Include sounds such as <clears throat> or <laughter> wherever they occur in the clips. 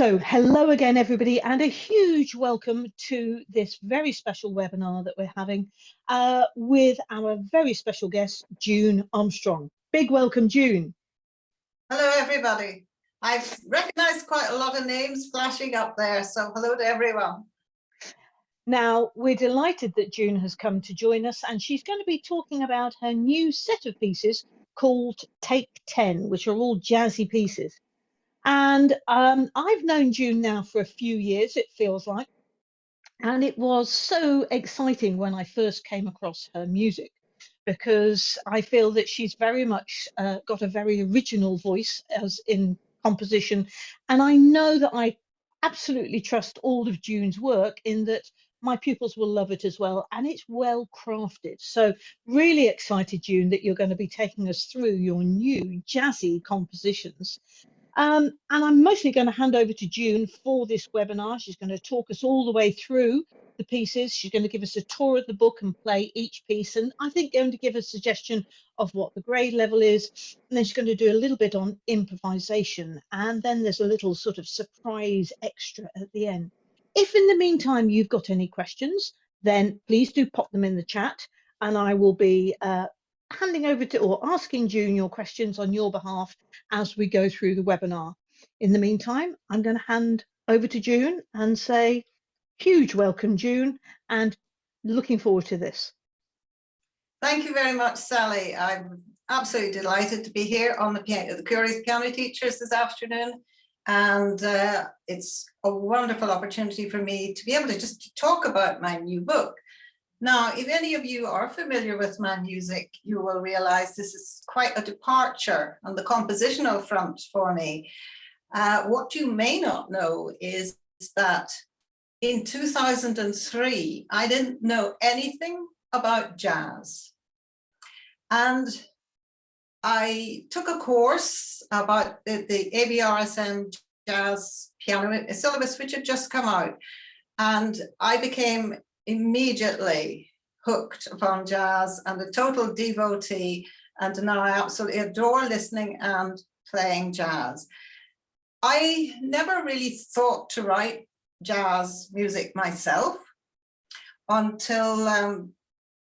So hello again, everybody, and a huge welcome to this very special webinar that we're having uh, with our very special guest, June Armstrong. Big welcome, June. Hello, everybody. I've recognized quite a lot of names flashing up there, so hello to everyone. Now, we're delighted that June has come to join us, and she's going to be talking about her new set of pieces called Take 10, which are all jazzy pieces. And um, I've known June now for a few years, it feels like. And it was so exciting when I first came across her music because I feel that she's very much uh, got a very original voice as in composition. And I know that I absolutely trust all of June's work in that my pupils will love it as well and it's well crafted so really excited june that you're going to be taking us through your new jazzy compositions um, and I'm mostly going to hand over to June for this webinar. She's going to talk us all the way through the pieces. She's going to give us a tour of the book and play each piece. And I think going to give a suggestion of what the grade level is. And then she's going to do a little bit on improvisation. And then there's a little sort of surprise extra at the end. If in the meantime you've got any questions, then please do pop them in the chat and I will be uh, handing over to or asking June your questions on your behalf as we go through the webinar. In the meantime, I'm going to hand over to June and say huge welcome, June, and looking forward to this. Thank you very much, Sally. I'm absolutely delighted to be here on the, the Curious Piano Teachers this afternoon. And uh, it's a wonderful opportunity for me to be able to just talk about my new book. Now, if any of you are familiar with my music, you will realize this is quite a departure on the compositional front for me. Uh, what you may not know is that in 2003, I didn't know anything about jazz. And I took a course about the, the ABRSM jazz piano syllabus, which had just come out. And I became immediately hooked upon jazz and a total devotee and now I absolutely adore listening and playing jazz. I never really thought to write jazz music myself until, um,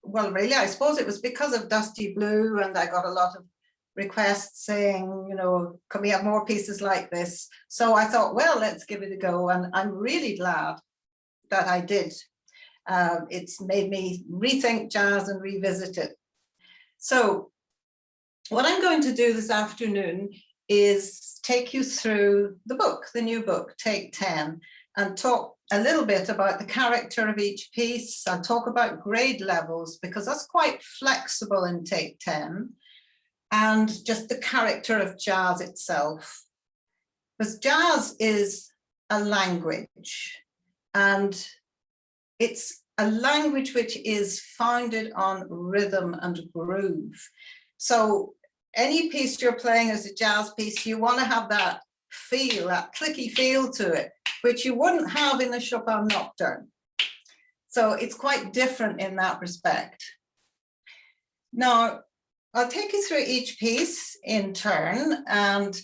well, really, I suppose it was because of Dusty Blue and I got a lot of requests saying, you know, can we have more pieces like this? So I thought, well, let's give it a go. And I'm really glad that I did um, it's made me rethink jazz and revisit it. So what I'm going to do this afternoon is take you through the book, the new book, Take 10, and talk a little bit about the character of each piece and talk about grade levels because that's quite flexible in Take 10 and just the character of jazz itself. Because jazz is a language and it's a language which is founded on rhythm and groove. So any piece you're playing as a jazz piece, you want to have that feel, that clicky feel to it, which you wouldn't have in a Chopin nocturne. So it's quite different in that respect. Now, I'll take you through each piece in turn. And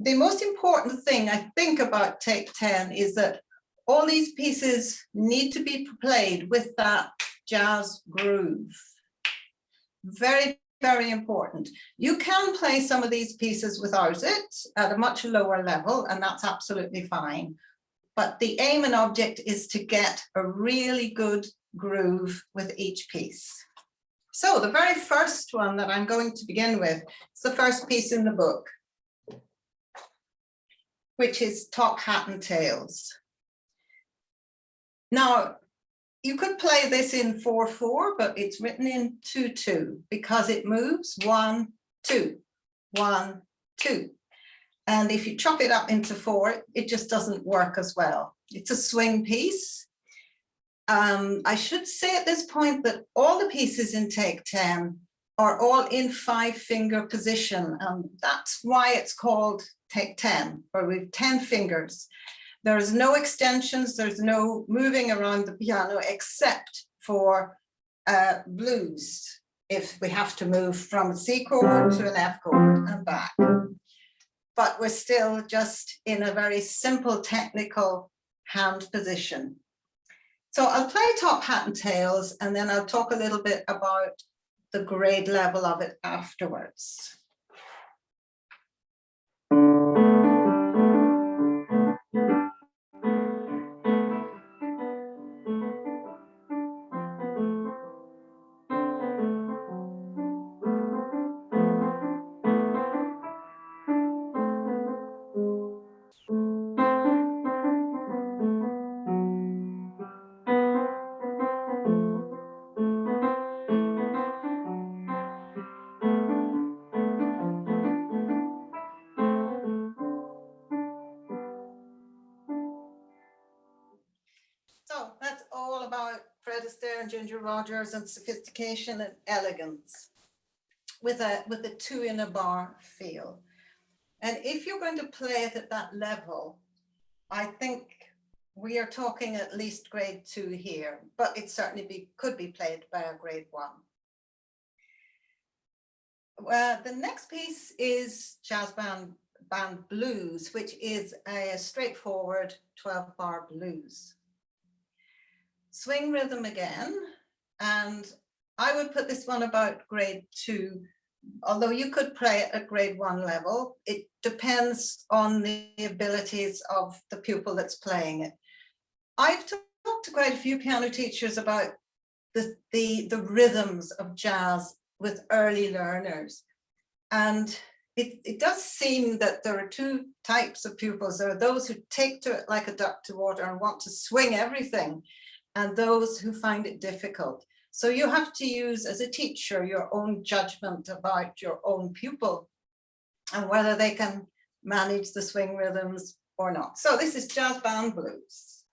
the most important thing I think about Take 10 is that all these pieces need to be played with that jazz groove. Very, very important. You can play some of these pieces without it at a much lower level, and that's absolutely fine. But the aim and object is to get a really good groove with each piece. So the very first one that I'm going to begin with is the first piece in the book, which is Top Hat and Tails. Now, you could play this in 4-4, but it's written in 2-2 because it moves 1, 2, 1, 2. And if you chop it up into four, it just doesn't work as well. It's a swing piece. Um, I should say at this point that all the pieces in take 10 are all in five finger position. And that's why it's called take 10, where we've 10 fingers. There's no extensions, there's no moving around the piano except for uh, blues, if we have to move from a C chord to an F chord and back. but we're still just in a very simple technical hand position. So I'll play top hat and tails, and then I'll talk a little bit about the grade level of it afterwards. And sophistication and elegance with a with a two in a bar feel. And if you're going to play it at that level, I think we are talking at least grade two here, but it certainly be, could be played by a grade one. Well, the next piece is Jazz Band, Band Blues, which is a straightforward 12 bar blues swing rhythm again. And I would put this one about grade two, although you could play at grade one level. It depends on the abilities of the pupil that's playing it. I've talked to quite a few piano teachers about the, the, the rhythms of jazz with early learners. And it, it does seem that there are two types of pupils. There are those who take to it like a duck to water and want to swing everything and those who find it difficult. So you have to use as a teacher your own judgment about your own pupil and whether they can manage the swing rhythms or not. So this is jazz band blues.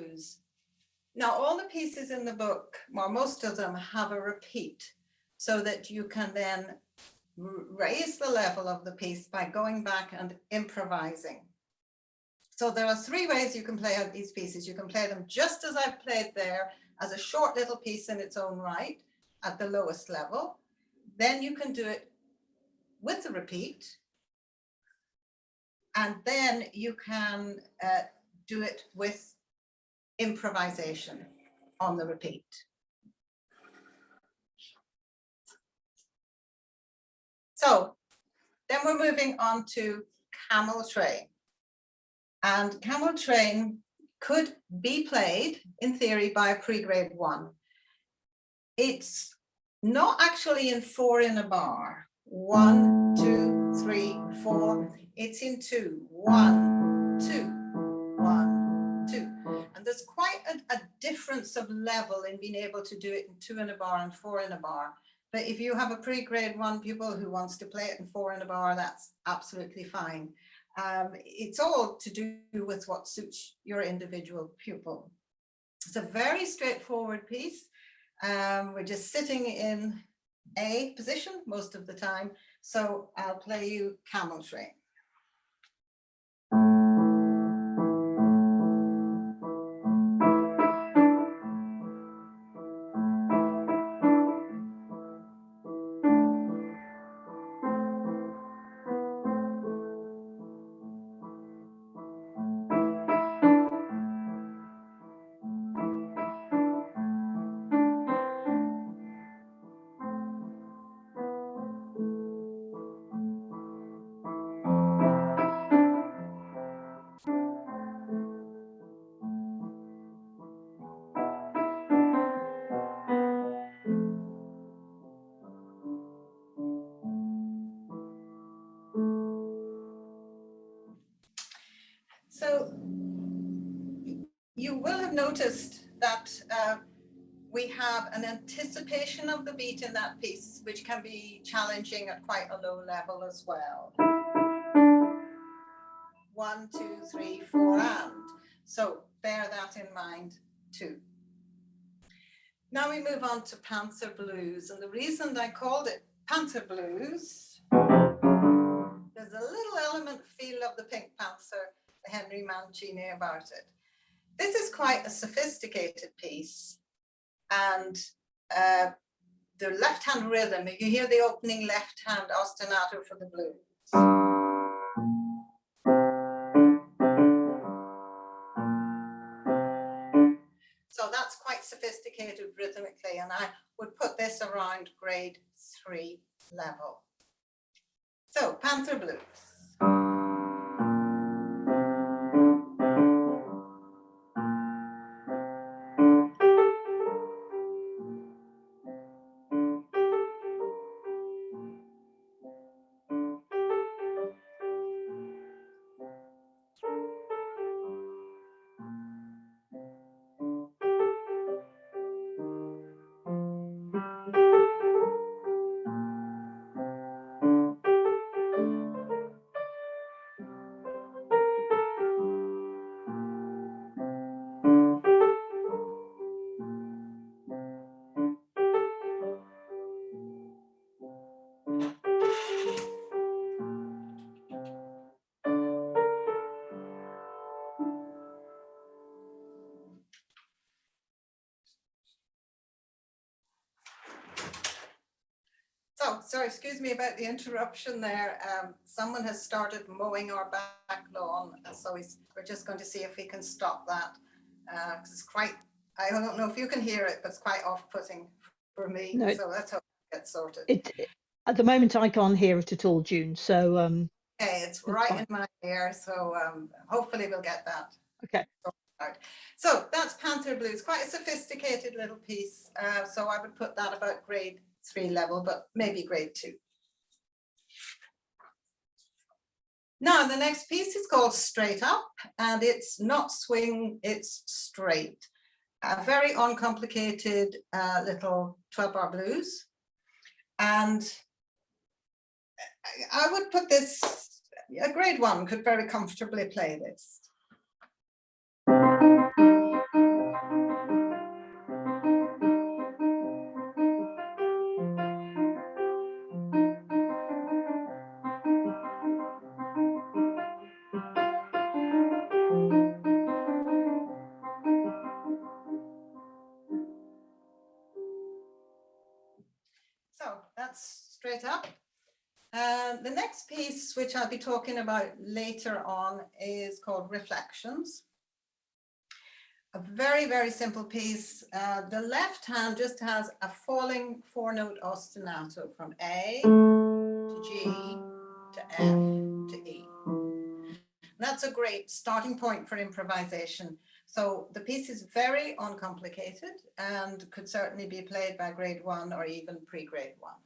12 bar blues. Now all the pieces in the book, or most of them have a repeat so that you can then raise the level of the piece by going back and improvising. So there are three ways you can play out these pieces. You can play them just as I've played there as a short little piece in its own right at the lowest level. Then you can do it with the repeat. And then you can uh, do it with improvisation on the repeat. So then we're moving on to camel train. And camel train could be played in theory by a pre-grade one. It's not actually in four in a bar. One, two, three, four. It's in two. One, difference of level in being able to do it in two in a bar and four in a bar. But if you have a pre-grade one pupil who wants to play it in four in a bar, that's absolutely fine. Um, it's all to do with what suits your individual pupil. It's a very straightforward piece. Um, we're just sitting in A position most of the time. So I'll play you Camel Train. Of the beat in that piece, which can be challenging at quite a low level as well. one, two, three, four, and. So bear that in mind too. Now we move on to Panther Blues. And the reason I called it Panther Blues, there's a little element feel of the Pink Panther, the Henry Mancini about it. This is quite a sophisticated piece. And uh, the left hand rhythm, you hear the opening left hand ostinato for the blues. So that's quite sophisticated rhythmically, and I would put this around grade three level. So Panther Blues. Excuse me about the interruption there. Um, someone has started mowing our back lawn, so we're just going to see if we can stop that. Uh, it's quite, I don't know if you can hear it, but it's quite off-putting for me. No, so let's hope it gets sorted. It, at the moment, I can't hear it at all, June. So um, okay, it's right in my ear. So um, hopefully we'll get that. Okay. So that's Panther Blues, quite a sophisticated little piece. Uh, so I would put that about grade three level, but maybe grade two. Now, the next piece is called Straight Up, and it's not swing, it's straight. A very uncomplicated uh, little 12 bar blues. And I would put this, a grade one could very comfortably play this. Piece, which I'll be talking about later on, is called Reflections. A very, very simple piece. Uh, the left hand just has a falling four note ostinato from A to G to F to E. And that's a great starting point for improvisation. So the piece is very uncomplicated and could certainly be played by grade one or even pre-grade one.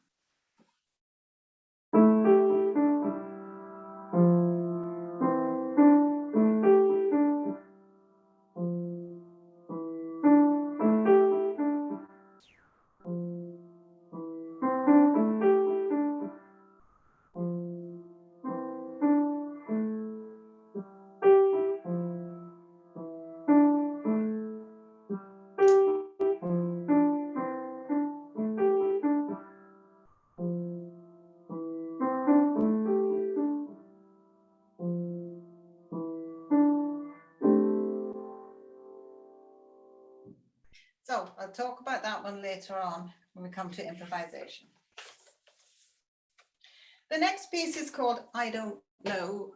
Later on when we come to improvisation. The next piece is called I Don't Know.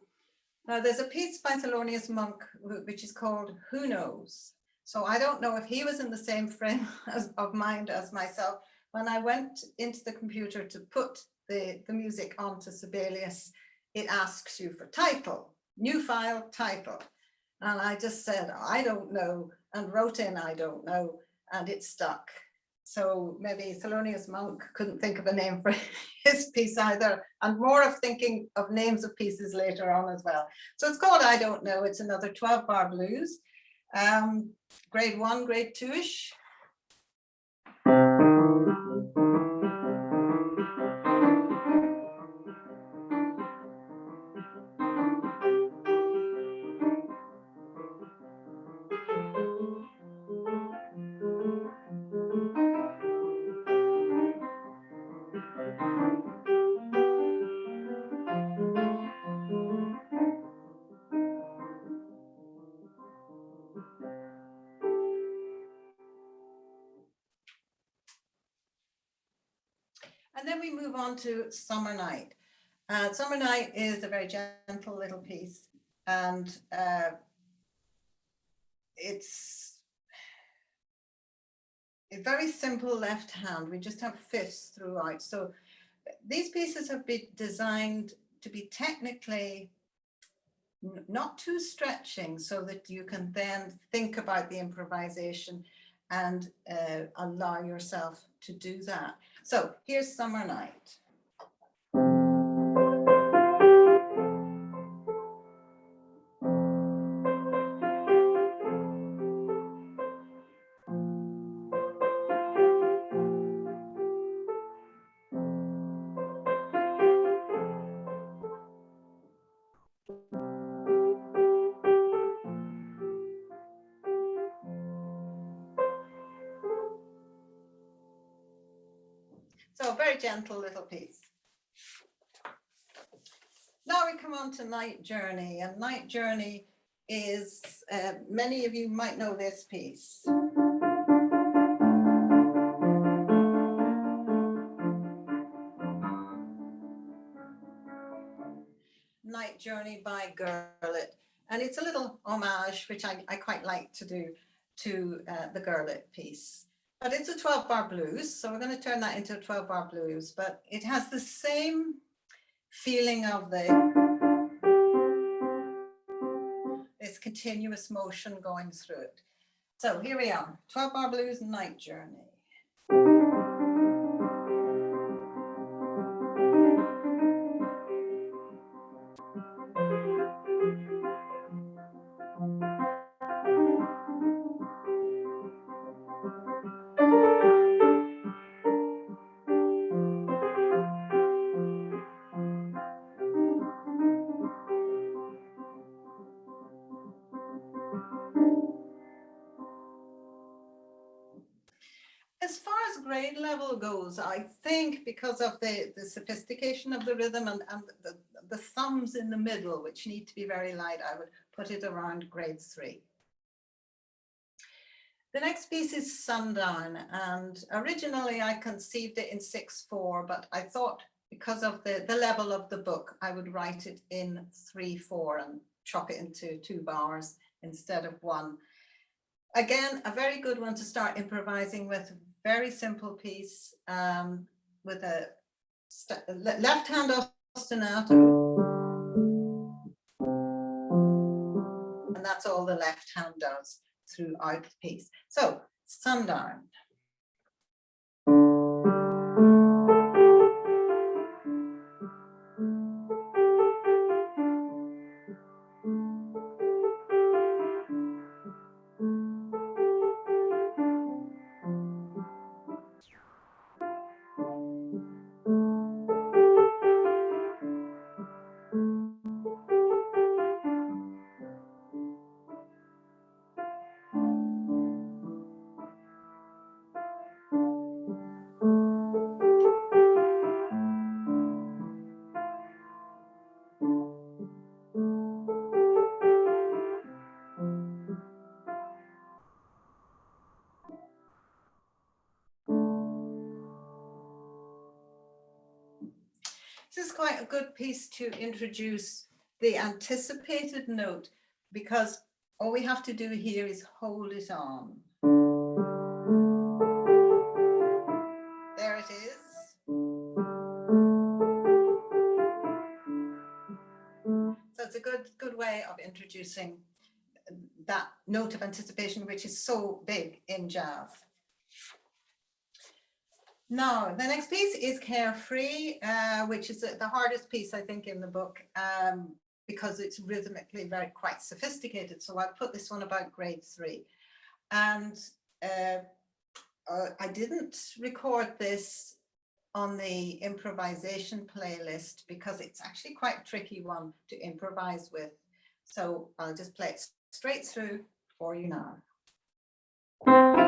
Now there's a piece by Thelonious Monk which is called Who Knows? So I don't know if he was in the same frame <laughs> as, of mind as myself. When I went into the computer to put the, the music onto Sibelius, it asks you for title, new file title. And I just said, I don't know, and wrote in, I don't know and it stuck. So maybe Thelonious Monk couldn't think of a name for <laughs> his piece either, and more of thinking of names of pieces later on as well. So it's called I Don't Know. It's another 12 bar blues, um, grade one, grade two-ish. Move on to Summer Night. Uh, Summer Night is a very gentle little piece and uh, it's a very simple left hand. We just have fifths throughout. So these pieces have been designed to be technically not too stretching so that you can then think about the improvisation and uh, allow yourself to do that. So here's Summer Night. Little piece. Now we come on to Night Journey and Night Journey is, uh, many of you might know this piece. Night Journey by Gurlitt. And it's a little homage, which I, I quite like to do to uh, the Gurlitt piece. But it's a 12 bar blues, so we're going to turn that into a 12 bar blues, but it has the same feeling of the this continuous motion going through it. So here we are, 12 bar blues night journey. Level I think because of the, the sophistication of the rhythm and, and the, the thumbs in the middle, which need to be very light, I would put it around grade three. The next piece is Sundown, and originally I conceived it in 6-4, but I thought because of the, the level of the book, I would write it in 3-4 and chop it into two bars instead of one. Again, a very good one to start improvising with very simple piece um, with a left hand ostinato. And that's all the left hand does throughout the piece. So sundown. To introduce the anticipated note because all we have to do here is hold it on. There it is. So it's a good, good way of introducing that note of anticipation, which is so big in jazz. No, the next piece is Carefree, uh, which is the hardest piece, I think, in the book, um, because it's rhythmically very quite sophisticated. So I put this one about grade three. And uh, uh, I didn't record this on the improvisation playlist because it's actually quite a tricky one to improvise with. So I'll just play it straight through for you now.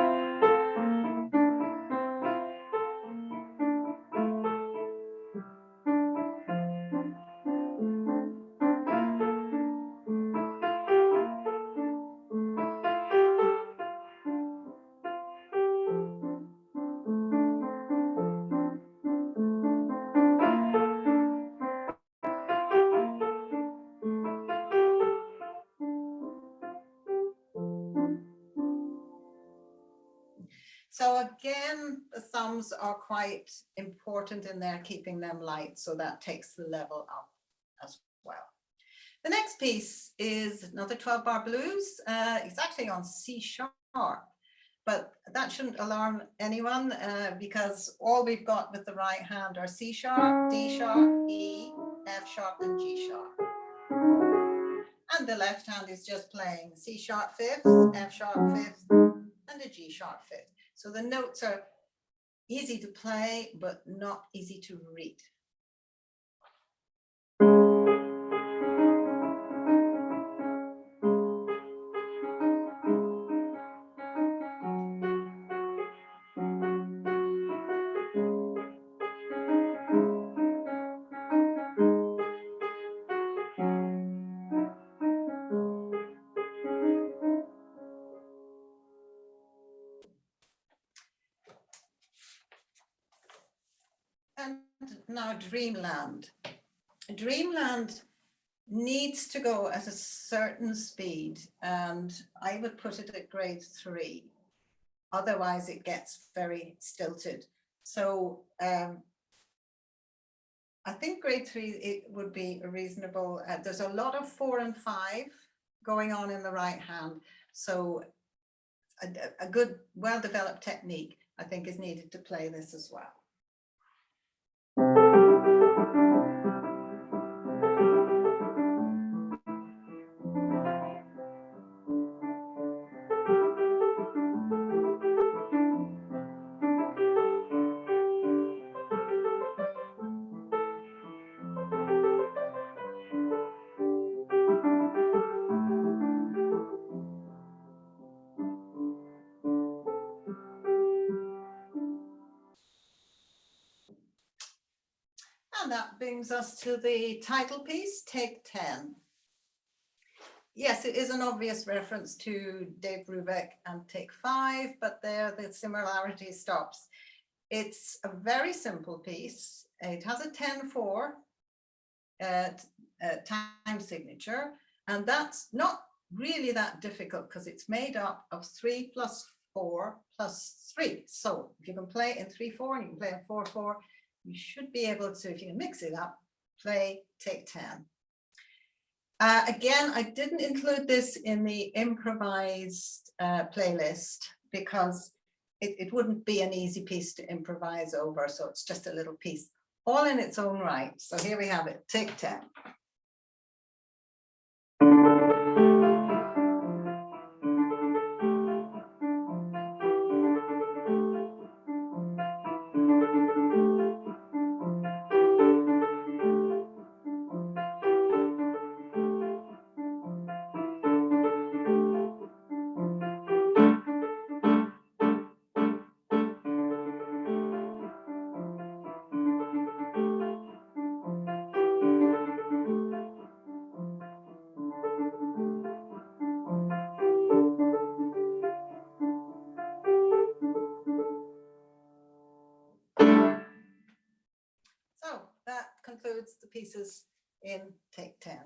Are quite important in there, keeping them light. So that takes the level up as well. The next piece is another 12 bar blues. Uh, it's actually on C sharp, but that shouldn't alarm anyone uh, because all we've got with the right hand are C sharp, D sharp, E, F sharp and G sharp. And the left hand is just playing C sharp fifth, F sharp fifth, and a G sharp fifth. So the notes are easy to play, but not easy to read. Dreamland. Dreamland needs to go at a certain speed and I would put it at grade three. Otherwise it gets very stilted. So um, I think grade three, it would be a reasonable, uh, there's a lot of four and five going on in the right hand. So a, a good, well-developed technique, I think is needed to play this as well. Brings us to the title piece, Take 10. Yes, it is an obvious reference to Dave Brubeck and Take 5, but there the similarity stops. It's a very simple piece. It has a 10-4 uh, uh, time signature, and that's not really that difficult because it's made up of 3 plus 4 plus 3. So if you can play in 3-4 and you can play in 4-4, you should be able to, if you can mix it up, play take 10. Uh, again, I didn't include this in the improvised uh, playlist because it, it wouldn't be an easy piece to improvise over. So it's just a little piece all in its own right. So here we have it, take 10. Pieces in take 10.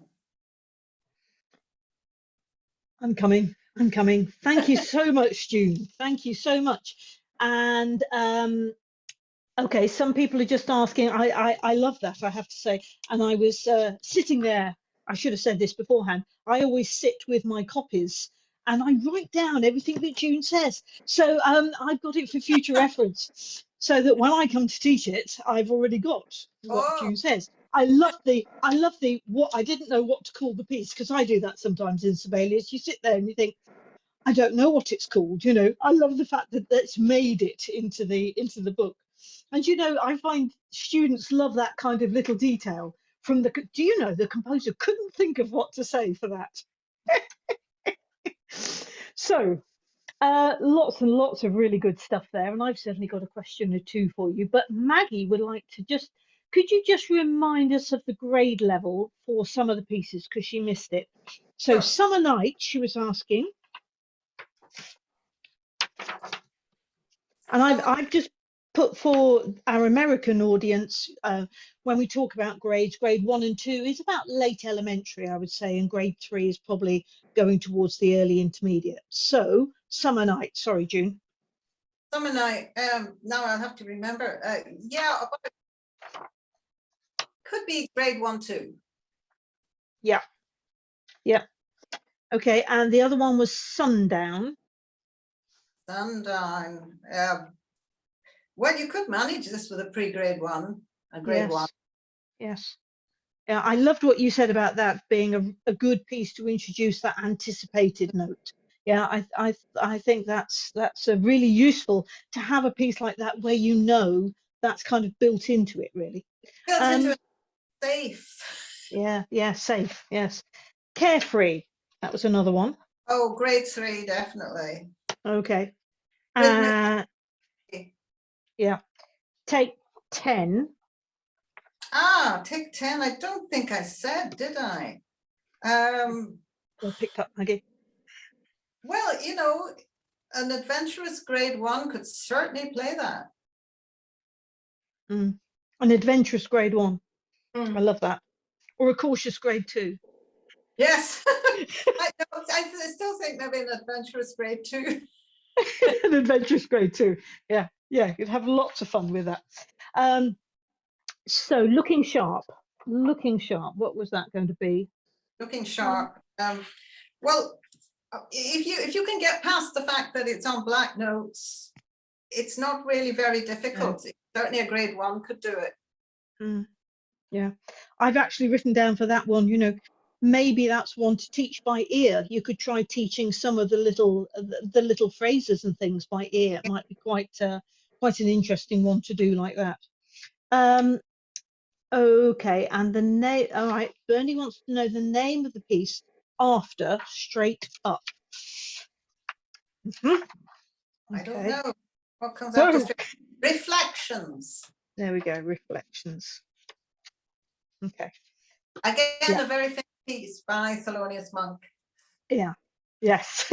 I'm coming. I'm coming. Thank you so <laughs> much, June. Thank you so much. And um, okay, some people are just asking. I, I I love that. I have to say. And I was uh, sitting there. I should have said this beforehand. I always sit with my copies and I write down everything that June says. So um, I've got it for future reference, so that when I come to teach it, I've already got what Oh. June says. I love the I love the what I didn't know what to call the piece because I do that sometimes in Sibelius. You sit there and you think, I don't know what it's called. You know, I love the fact that that's made it into the into the book. And you know, I find students love that kind of little detail. From the do you know the composer couldn't think of what to say for that. <laughs> so uh, lots and lots of really good stuff there, and I've certainly got a question or two for you. But Maggie would like to just, could you just remind us of the grade level for some of the pieces because she missed it. So Summer Night, she was asking, and I've I've just put for our American audience uh, when we talk about grades, grade one and two is about late elementary, I would say, and grade three is probably going towards the early intermediate. So Summer Night, sorry, June. Summer night, um, now I'll have to remember, uh, yeah. about- Could be grade one, too. Yeah. Yeah. Okay, and the other one was sundown. Sundown. Um, well, you could manage this with a pre-grade one, a grade yes. one. Yes. Yeah, I loved what you said about that being a, a good piece to introduce that anticipated note. Yeah, I, I, I think that's that's a really useful to have a piece like that where you know that's kind of built into it, really. Built Um, into a safe. Yeah, yeah, safe. Yes, carefree. That was another one. Oh, grade three, definitely. Okay. Uh, yeah. Take ten. Ah, take ten. I don't think I said, did I? Um, Well picked up, Maggie. well, you know, an adventurous grade one could certainly play that. Mm. An adventurous grade one. Mm. I love that. Or a cautious grade two. Yes. <laughs> <laughs> I, I still think maybe an adventurous grade two. <laughs> an adventurous grade two. Yeah, yeah, you'd have lots of fun with that. Um, so looking sharp, looking sharp. What was that going to be? looking sharp. Um, well, uh, if you if you can get past the fact that it's on black notes, it's not really very difficult. Certainly a grade one could do it. Mm, yeah, I've actually written down for that one. You know, maybe that's one to teach by ear. You could try teaching some of the little uh, the, the little phrases and things by ear. It might be quite uh, quite an interesting one to do like that. Um, okay, and the name. All right, Bernie wants to know the name of the piece after straight up. Mhm. I don't know what comes after reflections. There we go. Reflections. Okay. Again, Yeah. a very famous piece by Thelonious Monk. Yeah. Yes. <laughs>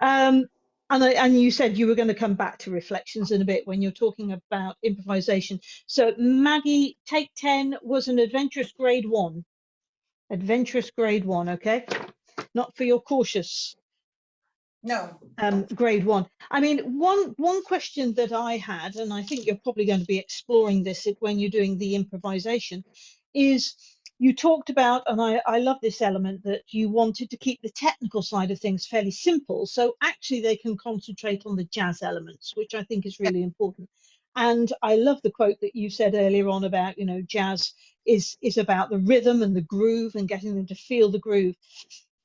um, and I, and you said you were going to come back to reflections in a bit when you're talking about improvisation. So Maggie, take ten was an adventurous grade one. Adventurous grade one, okay? Not for your cautious No, um, grade one. I mean, one one question that I had, and I think you're probably going to be exploring this when you're doing the improvisation, is you talked about, and I, I love this element that you wanted to keep the technical side of things fairly simple, so actually they can concentrate on the jazz elements, which I think is really important. And I love the quote that you said earlier on about, you know, jazz is is about the rhythm and the groove and getting them to feel the groove.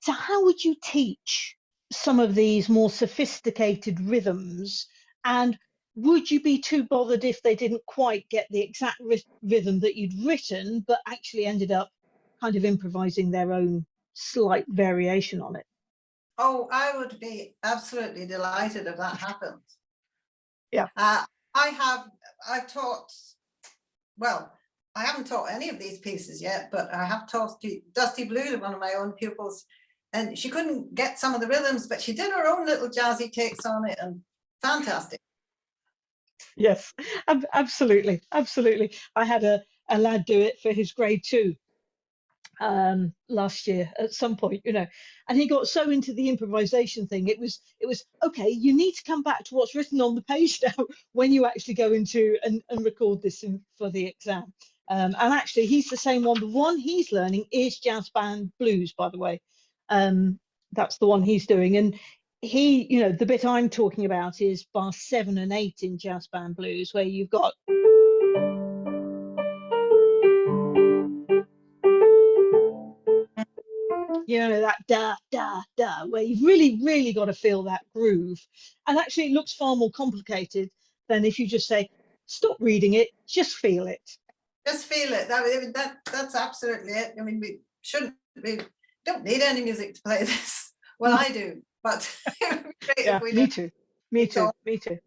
So how would you teach some of these more sophisticated rhythms and would you be too bothered if they didn't quite get the exact rhythm that you'd written but actually ended up kind of improvising their own slight variation on it Oh, I would be absolutely delighted if that happened. Yeah. Uh, I have, I've taught, well, I haven't taught any of these pieces yet, but I have taught Dusty- Dusty Blue to one of my own pupils. And she couldn't get some of the rhythms, but she did her own little jazzy takes on it and fantastic. yes ab- absolutely absolutely. I had a, a lad do it for his grade two um last year at some point you know and he got so into the improvisation thing it was it was okay you need to come back to what's written on the page <laughs> now when you actually go into and, and record this in, for the exam. Um and actually he's the same one the one he's learning is jazz band blues by the way um that's the one he's doing and he you know the bit i'm talking about is bar seven and eight in jazz band blues where you've got you know that da da da where you've really really got to feel that groove and actually it looks far more complicated than if you just say stop reading it just feel it Just feel it. That, that, that's absolutely it. I mean, we shouldn't, we don't need any music to play <laughs> this. Well, I do, but <laughs> it would be great yeah if we me did. too me too me too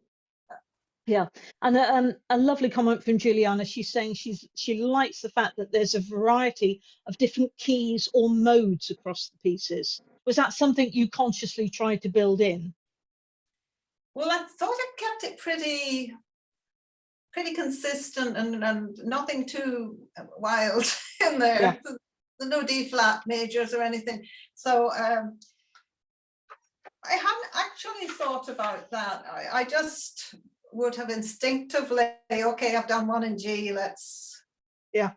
yeah and a, um, a lovely comment from juliana she's saying she's she likes the fact that there's a variety of different keys or modes across the pieces was that something you consciously tried to build in Well, I thought I kept it pretty, pretty consistent and, and nothing too wild <laughs> in there. Yeah. There's no D flat majors or anything. So um, I hadn't actually thought about that. I, I just would have instinctively, okay, I've done one in G, let's. Yeah.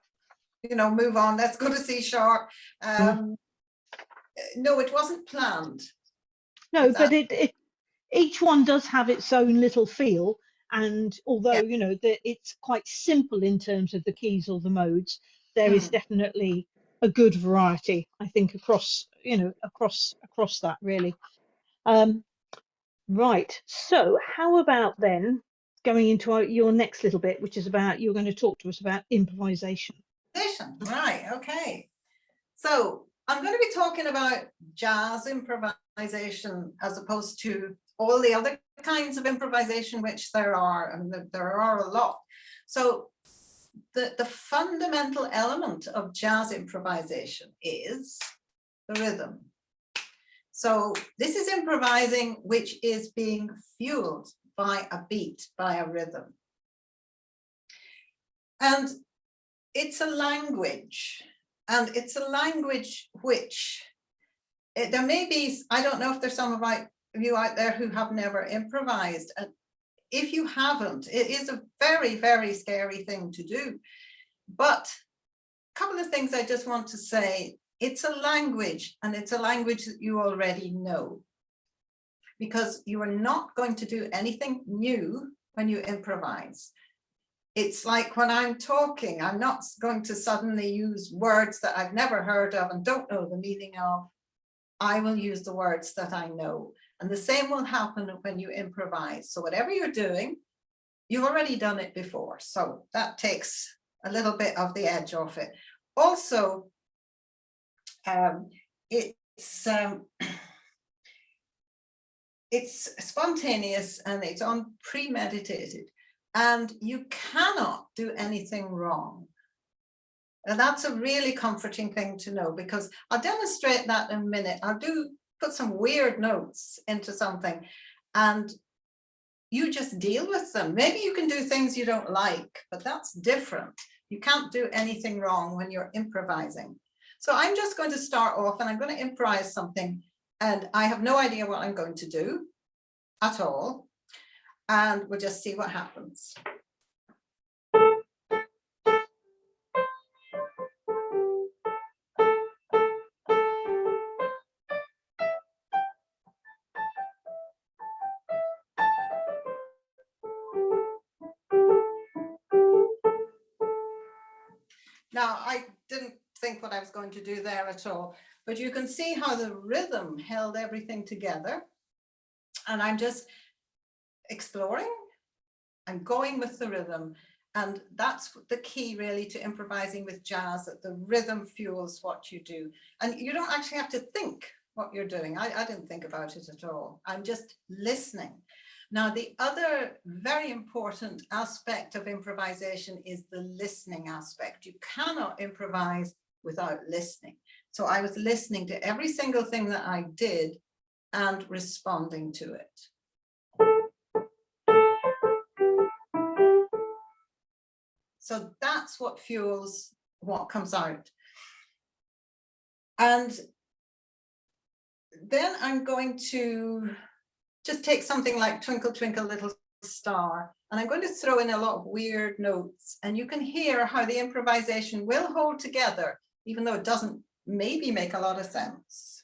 You know, move on, let's go to C sharp. Um, no, it wasn't planned. No, but it, it each one does have its own little feel. And although, Yeah. you know, that it's quite simple in terms of the keys or the modes, there is Mm. definitely a good variety, I think, across, you know, across across that really. Um, right. So how about then going into our, your next little bit, which is about you're going to talk to us about improvisation. Right, okay. So I'm going to be talking about jazz improvisation as opposed to all the other kinds of improvisation which there are, and there- there are a lot. So the, the fundamental element of jazz improvisation is the rhythm. So this is improvising which is being fueled by a beat, by a rhythm. And it's a language and it's a language which it, there may be, I don't know if there's some of you out there who have never improvised. And if you haven't, it is a very, very scary thing to do. But a couple of things I just want to say. It's a language and it's a language that you already know. Because you are not going to do anything new when you improvise it's like when I'm talking, I'm not going to suddenly use words that I've never heard of and don't know the meaning of. I will use the words that I know. And the same will happen when you improvise. So whatever you're doing, you've already done it before. So that takes a little bit of the edge off it. Also, um, it's um, <clears throat> it's spontaneous and it's unpremeditated and you cannot do anything wrong. And that's a really comforting thing to know because I'll demonstrate that in a minute. I'll do put some weird notes into something and you just deal with them. Maybe you can do things you don't like, but that's different. You can't do anything wrong when you're improvising. So I'm just going to start off and I'm going to improvise something and I have no idea what I'm going to do at all and we'll just see what happens. Going to do there at all, but you can see how the rhythm held everything together. And I'm just exploring and going with the rhythm. And that's the key really to improvising with jazz, that the rhythm fuels what you do. And you don't actually have to think what you're doing. I, I didn't think about it at all. I'm just listening. Now, the other very important aspect of improvisation is the listening aspect. You cannot improvise without listening. So I was listening to every single thing that I did and responding to it. So that's what fuels what comes out. And then I'm going to just take something like Twinkle Twinkle Little Star, and I'm going to throw in a lot of weird notes, and you can hear how the improvisation will hold together, even though it doesn't maybe make a lot of sense.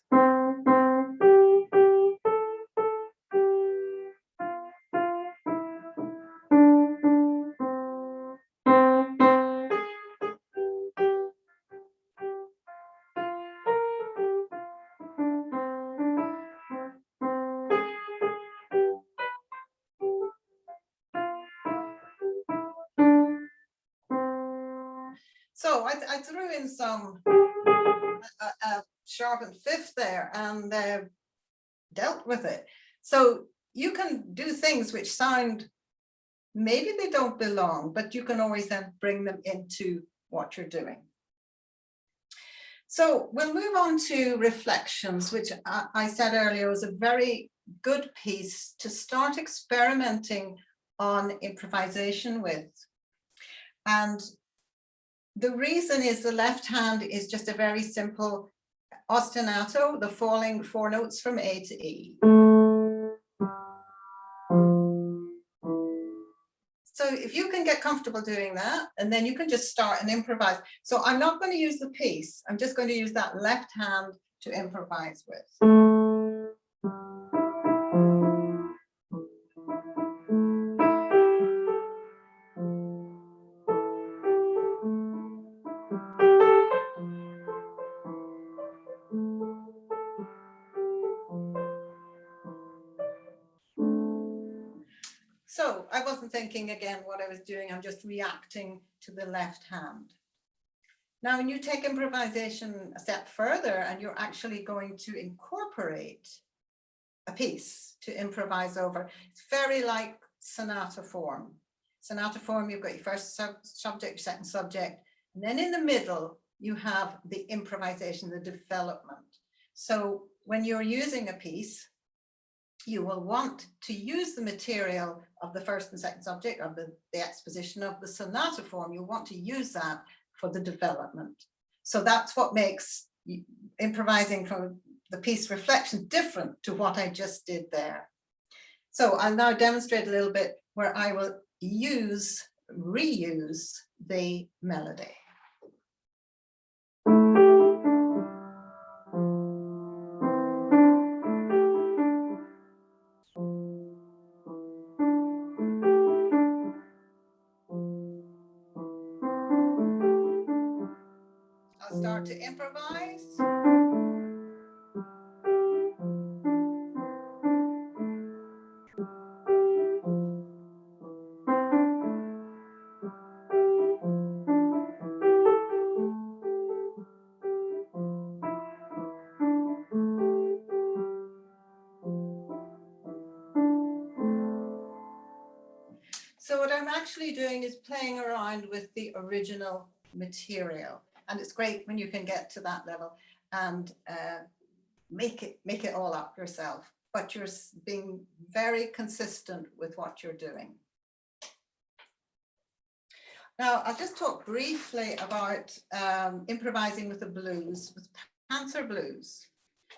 Some a, a sharpened fifth there and uh, dealt with it. So you can do things which sound, maybe they don't belong, but you can always then bring them into what you're doing. So we'll move on to reflections, which I, I said earlier was a very good piece to start experimenting on improvisation with. And the reason is the left hand is just a very simple ostinato, the falling four notes from A to E. So if you can get comfortable doing that, and then you can just start and improvise. So I'm not going to use the piece. I'm just going to use that left hand to improvise with. Again what I was doing, I'm just reacting to the left hand. Now, when you take improvisation a step further and you're actually going to incorporate a piece to improvise over, it's very like sonata form. Sonata form, you've got your first sub subject, second subject, and then in the middle, you have the improvisation, the development. So when you're using a piece, you will want to use the material of the first and second subject of the, the exposition of the sonata form. You'll want to use that for the development. So that's what makes improvising from the piece reflection different to what I just did there. So I'll now demonstrate a little bit where I will use, reuse the melody. To improvise. So what I'm actually doing is playing around with the original material. And it's great when you can get to that level and uh, make it make it all up yourself, but you're being very consistent with what you're doing. Now, I'll just talk briefly about um, improvising with the blues, with Panther Blues,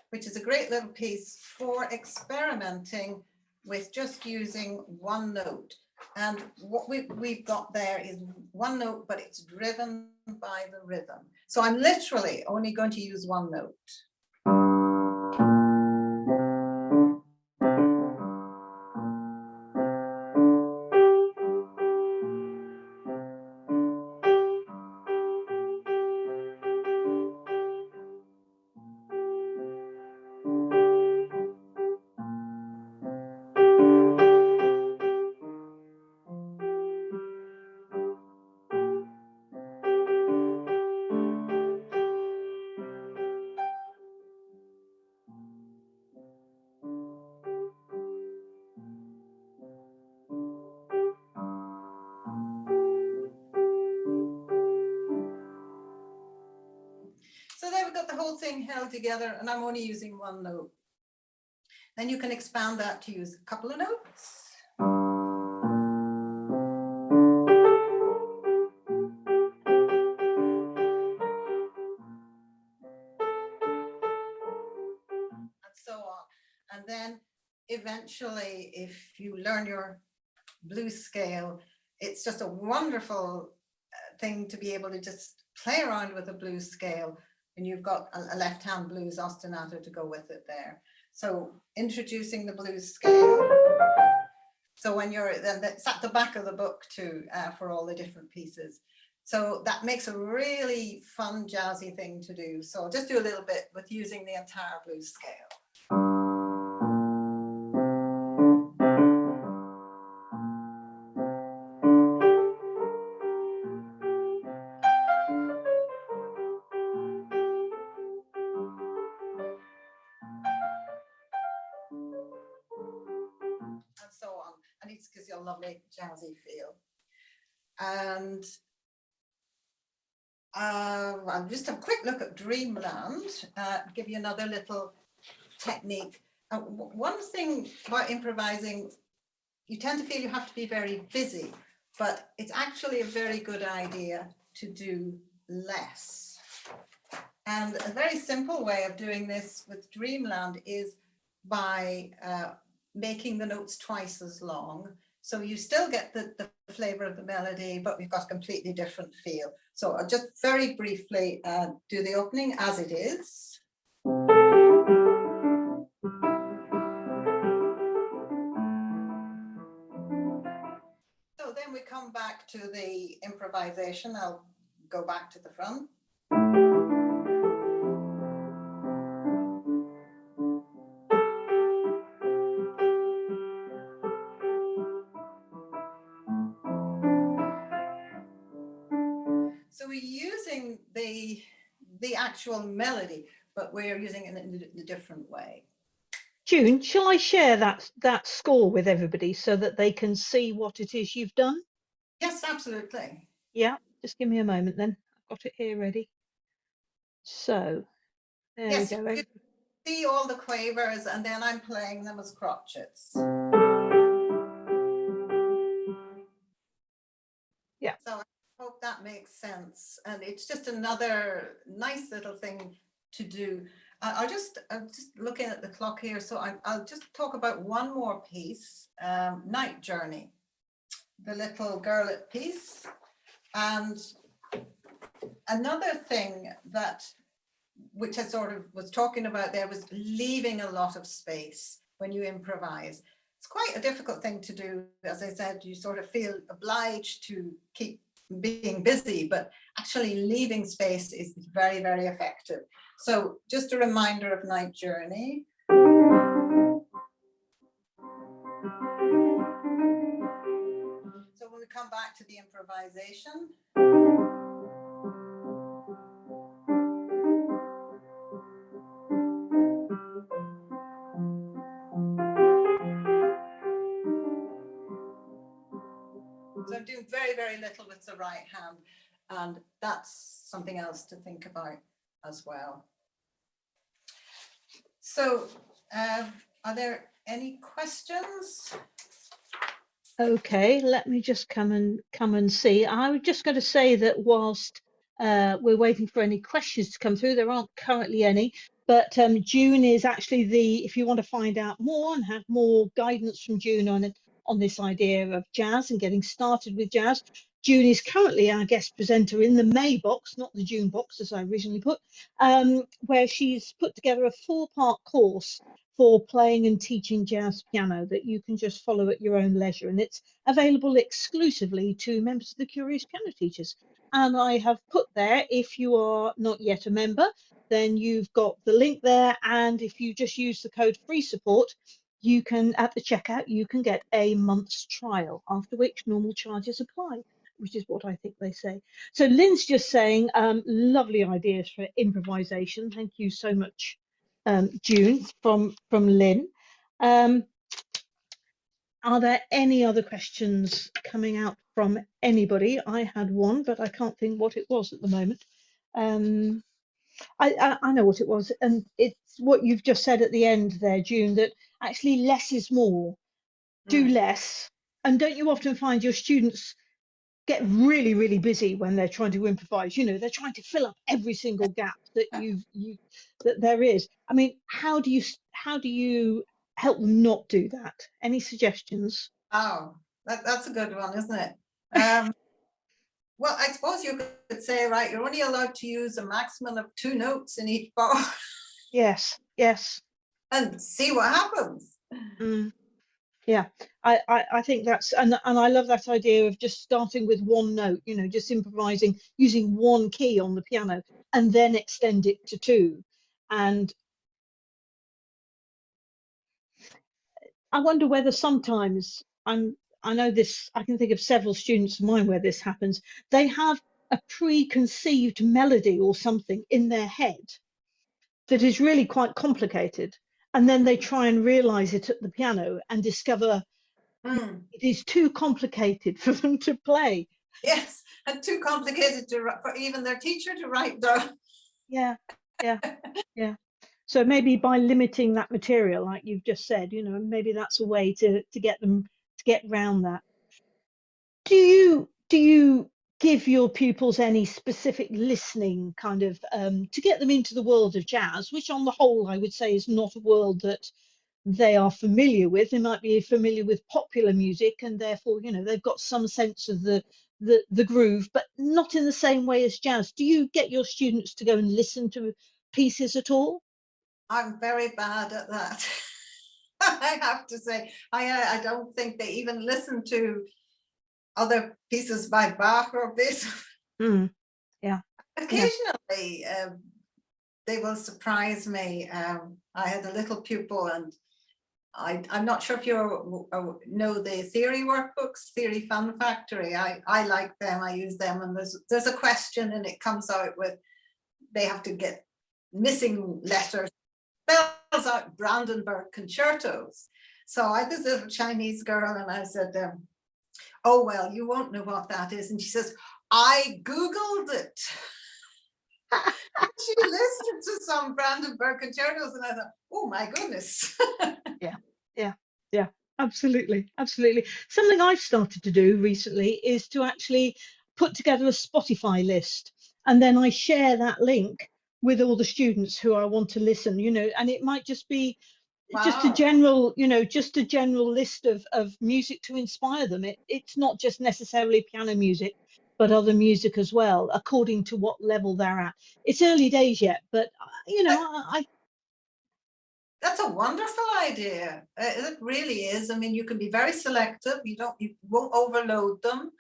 which is a great little piece for experimenting with just using one note. And what we, we've got there is one note, but it's driven by the rhythm. So I'm literally only going to use one note. Held together and I'm only using one note. Then you can expand that to use a couple of notes. And so on. And then eventually, if you learn your blues scale, it's just a wonderful uh, thing to be able to just play around with a blues scale and you've got a, a left hand blues ostinato to go with it there. So introducing the blues scale. So when you're then that's at the back of the book too uh, for all the different pieces. So that makes a really fun jazzy thing to do. So I'll just do a little bit with using the entire blues scale. Look at Dreamland, uh, give you another little technique. Uh, one thing about improvising, you tend to feel you have to be very busy, but it's actually a very good idea to do less. And a very simple way of doing this with Dreamland is by uh, making the notes twice as long. So you still get the, the flavor of the melody, but we've got a completely different feel. So I'll just very briefly uh, do the opening as it is. So then we come back to the improvisation. I'll go back to the front. Actual melody, but we're using it in a, different way. June, shall I share that that score with everybody so that they can see what it is you've done? Yes, absolutely. Yeah, just give me a moment then. I've got it here ready. So there Yes, we go. you see all the quavers and then I'm playing them as crotchets. That makes sense. And it's just another nice little thing to do. I'll just, I'm just looking at the clock here. So I, I'll just talk about one more piece, um, Night Journey, the little girlet piece. And another thing that which I sort of was talking about there was leaving a lot of space when you improvise. It's quite a difficult thing to do. As I said, you sort of feel obliged to keep being busy, but actually leaving space is very, very effective. So just a reminder of Night Journey. So when we come back to the improvisation, very, little with the right hand. And that's something else to think about as well. So um, are there any questions? Okay, let me just come and come and see. I was just going to say that whilst uh, we're waiting for any questions to come through, there aren't currently any. But um, June is actually the, if you want to find out more and have more guidance from June on it, on this idea of jazz and getting started with jazz, June is currently our guest presenter in the May box, not the June box as I originally put, um, where she's put together a four-part course for playing and teaching jazz piano that you can just follow at your own leisure. And it's available exclusively to members of the Curious Piano Teachers. And I have put there, if you are not yet a member, then you've got the link there. And if you just use the code free support, you can, at the checkout, you can get a month's trial, after which normal charges apply which is what I think they say. So Lynn's just saying, um, lovely ideas for improvisation. Thank you so much, um, June, from, from Lynn. Um, are there any other questions coming out from anybody? I had one, but I can't think what it was at the moment. I, I, I know what it was, and it's what you've just said at the end there, June, that actually less is more. Do Mm. less. And don't you often find your students get really really busy when they're trying to improvise you know they're trying to fill up every single gap that you've you that there is i mean how do you how do you help them not do that any suggestions Oh, that, that's a good one, isn't it? Um, <laughs> well, I suppose you could say, right, you're only allowed to use a maximum of two notes in each bar <laughs> yes yes and see what happens. mm. yeah I, I i think that's and and i love that idea of just starting with one note you know just improvising using one key on the piano and then extend it to two and I wonder whether sometimes I'm I know this I can think of several students of mine where this happens. They have a preconceived melody or something in their head that is really quite complicated. And then they try and realize it at the piano and discover Hmm, it is too complicated <laughs> for them to play. Yes, and too complicated to, for even their teacher to write down. Yeah, yeah, yeah. So maybe by limiting that material, like you've just said, you know, maybe that's a way to to get them get round that. Do you do you give your pupils any specific listening kind of um, to get them into the world of jazz, which on the whole I would say is not a world that they are familiar with. They might be familiar with popular music and therefore, you know, they've got some sense of the the, the groove, but not in the same way as jazz. Do you get your students to go and listen to pieces at all? I'm very bad at that. <laughs> <laughs> I have to say, I I don't think they even listen to other pieces by Bach or Beethoven. Mm, <laughs> yeah. Occasionally, yeah. Um, they will surprise me. Um, I had a little pupil and I, am not sure if you uh, know the theory workbooks, Theory Fun Factory. I, I like them, I use them and there's, there's a question and it comes out with, they have to get missing letters, out Brandenburg concertos. So I had this little Chinese girl and I said, um, oh, well, you won't know what that is. And she says, I Googled it. she listened to some Brandenburg concertos and I thought, oh my goodness. <laughs> yeah, yeah, yeah, absolutely, absolutely. Something I've started to do recently is to actually put together a Spotify list and then I share that link with all the students who I want to listen, you know, and it might just be wow. just a general, you know, just a general list of, of music to inspire them. It, it's not just necessarily piano music but other music as well, according to what level they're at. It's early days yet, but uh, you know, I. That's a wonderful idea. Uh, it really is. I mean, you can be very selective. You don't, you won't overload them,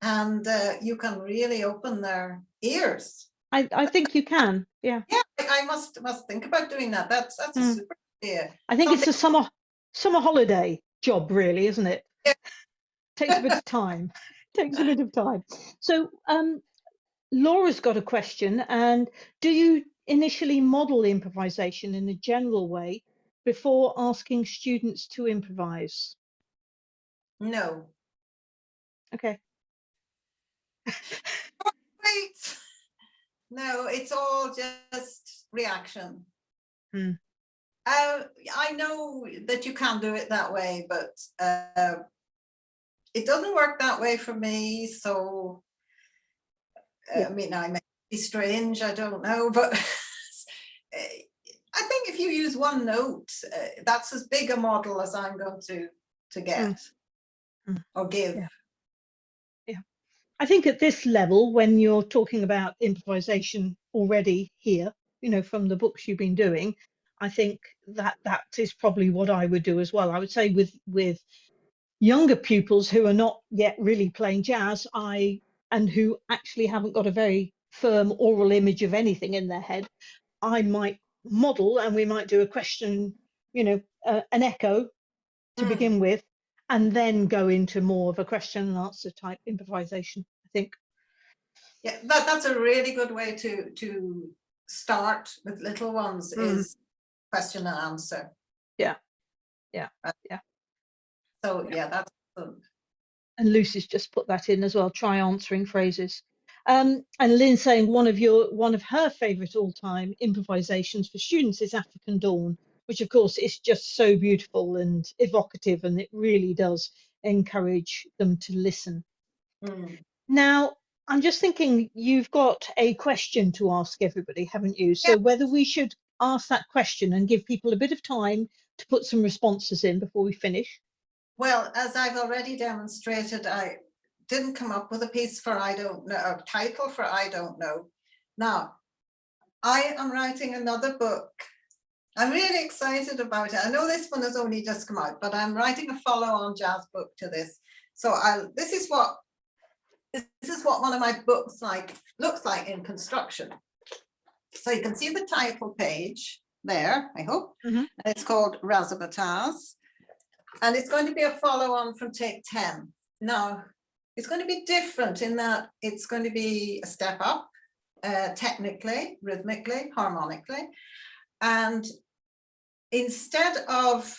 and uh, you can really open their ears. I, I think you can. Yeah. Yeah, I must must think about doing that. That's that's mm. a hmm. super idea. I think Something it's a summer summer holiday job, really, isn't it? Yeah. <laughs> Takes a bit of time takes a bit of time. So um, Laura's got a question. And do you initially model improvisation in a general way before asking students to improvise? No. Okay. <laughs> Wait. No, it's all just reaction. Hmm. Uh, I know that you can do it that way, but uh, it doesn't work that way for me. So, yeah. I mean, I may be strange, I don't know, <laughs> but I think if you use one note, uh, that's as big a model as I'm going to, to get mm. Mm. or give. Yeah. I think at this level, when you're talking about improvisation already here, you know, from the books you've been doing, I think that that is probably what I would do as well. I would say with with younger pupils who are not yet really playing jazz, I and who actually haven't got a very firm oral image of anything in their head, I might model and we might do a question, you know, uh, an echo to mm. begin with, and then go into more of a question and answer type improvisation, I think. Yeah, that, that's a really good way to to start with little ones mm. is question and answer. Yeah, yeah, uh, yeah. So yeah, that's And Lucy's just put that in as well, try answering phrases. Um, and Lynn saying one of your one of her favourite all-time improvisations for students is African Dawn, which of course is just so beautiful and evocative, and it really does encourage them to listen. Mm. Now, I'm just thinking you've got a question to ask everybody, haven't you? So yeah. whether we should ask that question and give people a bit of time to put some responses in before we finish. Well, as I've already demonstrated, I didn't come up with a piece for I don't know, a title for I don't know. Now, I am writing another book. I'm really excited about it. I know this one has only just come out, but I'm writing a follow-on jazz book to this. So I, this is what this is what one of my books like looks like in construction. So you can see the title page there, I hope. Mm -hmm. It's called Razzmatazz. And it's going to be a follow on from take 10. Now, it's going to be different in that it's going to be a step up, uh, technically, rhythmically, harmonically. And instead of,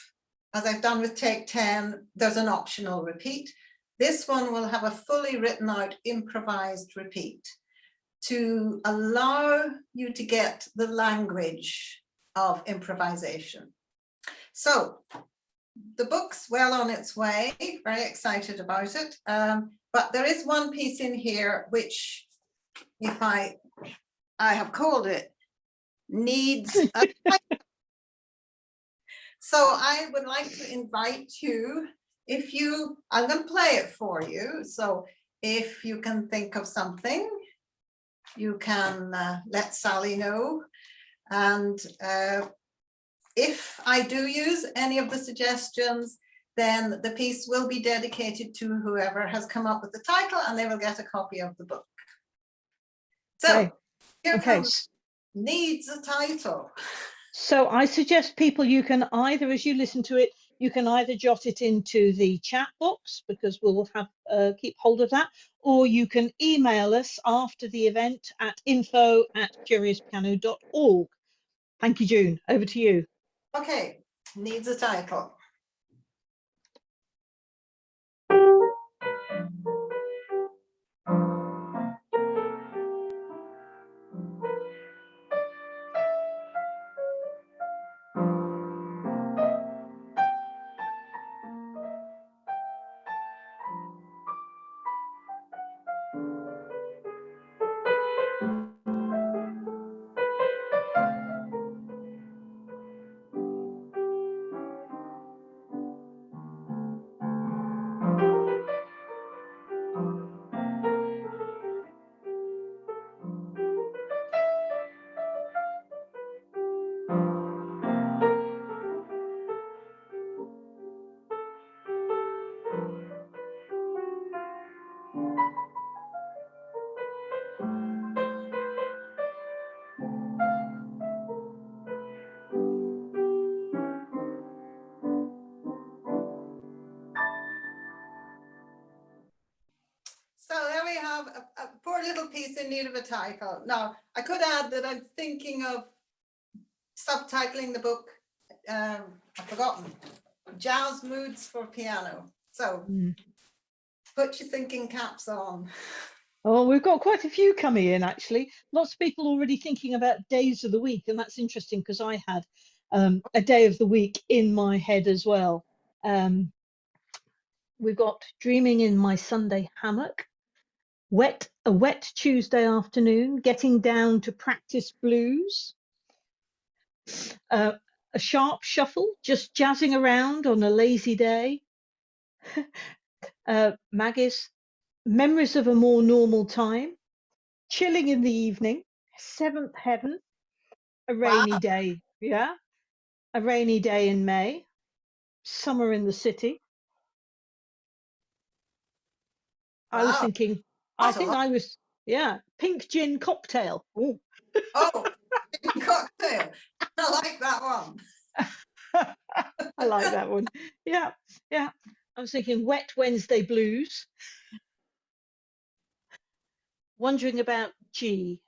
as I've done with take 10, there's an optional repeat. This one will have a fully written out improvised repeat to allow you to get the language of improvisation. So the book's well on its way, very excited about it. Um, but there is one piece in here which, if I, I have called it, needs a <laughs> So I would like to invite you, if you, I'm going to play it for you. So if you can think of something, you can uh, let Sally know. And uh, if I do use any of the suggestions, then the piece will be dedicated to whoever has come up with the title and they will get a copy of the book. So Okay. here Okay. comes needs a title. <laughs> So I suggest people you can either, as you listen to it, you can either jot it into the chat box because we'll have uh, keep hold of that, or you can email us after the event at info at curiouspiano.org. Thank you, June. Over to you. Okay, needs a title. Title. Now, I could add that I'm thinking of subtitling the book, um, I've forgotten, Jazz Moods for Piano. So Mm. put your thinking caps on. Oh, we've got quite a few coming in actually. Lots of people already thinking about days of the week, and that's interesting because I had um, a day of the week in my head as well. Um, we've got dreaming in my Sunday hammock, wet a wet Tuesday afternoon, getting down to practice blues, uh, a sharp shuffle, just jazzing around on a lazy day. <laughs> uh, Maggie's memories of a more normal time, chilling in the evening, seventh heaven, a rainy Wow. day, yeah, a rainy day in May, summer in the city. I was thinking, I think. I was, yeah, pink gin cocktail. Ooh. Oh, <laughs> cocktail. I like that one. I like that one. Yeah, yeah. I was thinking wet Wednesday blues. Wondering about G.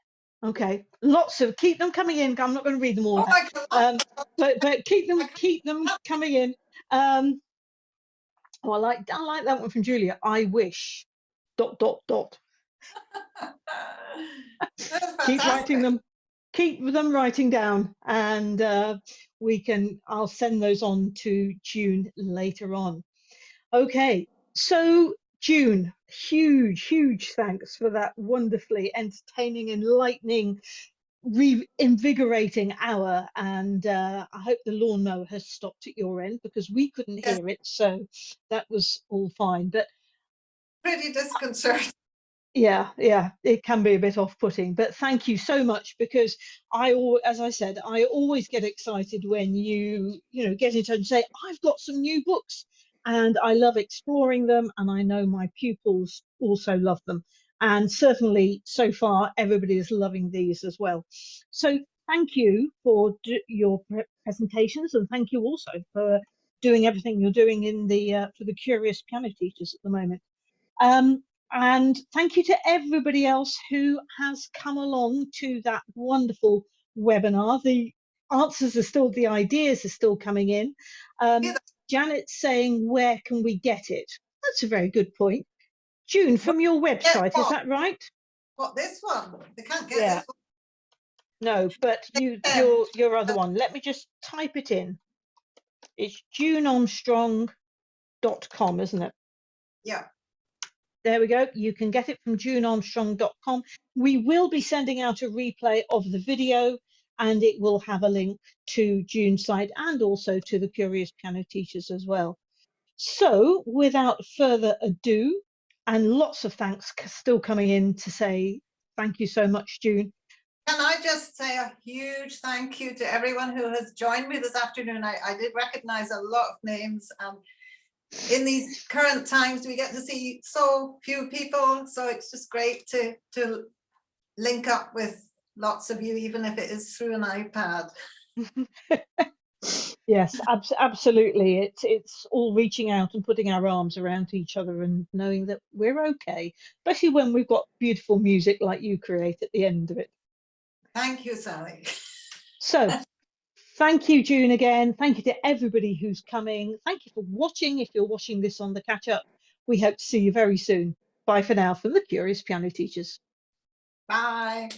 Okay, lots of keep them coming in. I'm not going to read them all. Oh, um, but but keep them keep them coming in. Um, oh, I like I like that one from Julia. I wish. Dot dot dot. <laughs> Keep writing them. Keep them writing down, and uh, we can. I'll send those on to June later on. Okay, so June, huge, huge thanks for that wonderfully entertaining, enlightening, reinvigorating hour. And uh, I hope the lawnmower has stopped at your end because we couldn't Yes. hear it, so that was all fine. But Pretty disconcerting. yeah yeah it can be a bit off-putting but thank you so much because i as i said i always get excited when you you know get in touch and say i've got some new books and i love exploring them and i know my pupils also love them. And certainly so far everybody is loving these as well. So thank you for your pre- presentations and thank you also for doing everything you're doing in the uh, for the curious piano teachers at the moment um, and thank you to everybody else who has come along to that wonderful webinar. The answers are still, the ideas are still coming in. Um, Yeah. Janet's saying, where can we get it? That's a very good point. June, from your website, is that right? What, this one? They can't get Yeah. this one. No, but you, your, your other one. Let me just type it in. It's junearmstrong.com, isn't it? Yeah. There we go. You can get it from junearmstrong.com. We will be sending out a replay of the video and it will have a link to June's site and also to the Curious Piano Teachers as well. So without further ado, and lots of thanks still coming in to say thank you so much, June. Can I just say a huge thank you to everyone who has joined me this afternoon. I, I did recognize a lot of names. Um, in these current times, we get to see so few people. So it's just great to, to link up with lots of you, even if it is through an iPad. <laughs> Yes, abs- absolutely. It's it's all reaching out and putting our arms around each other and knowing that we're okay, especially when we've got beautiful music like you create at the end of it. Thank you, Sally. So, <laughs> thank you, June, again. Thank you to everybody who's coming. Thank you for watching. If you're watching this on the catch up, we hope to see you very soon. Bye for now from the Curious Piano Teachers. Bye.